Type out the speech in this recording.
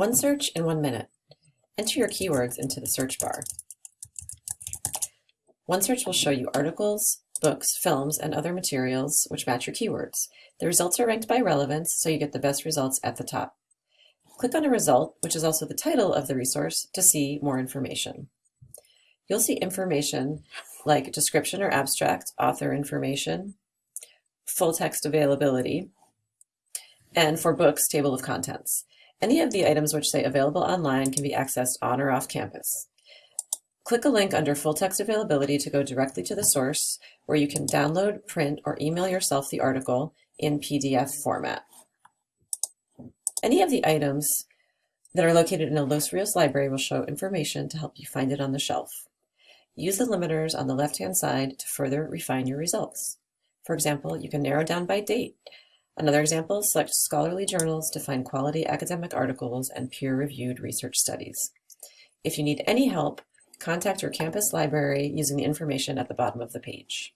One search in one minute. Enter your keywords into the search bar. OneSearch will show you articles, books, films, and other materials which match your keywords. The results are ranked by relevance, so you get the best results at the top. Click on a result, which is also the title of the resource, to see more information. You'll see information like description or abstract, author information, full text availability, and for books, table of contents. Any of the items which say available online can be accessed on or off campus. Click a link under full text availability to go directly to the source where you can download, print, or email yourself the article in PDF format. Any of the items that are located in a Los Rios library will show information to help you find it on the shelf. Use the limiters on the left-hand side to further refine your results. For example, you can narrow down by date. Another example, select scholarly journals to find quality academic articles and peer-reviewed research studies. If you need any help, contact your campus library using the information at the bottom of the page.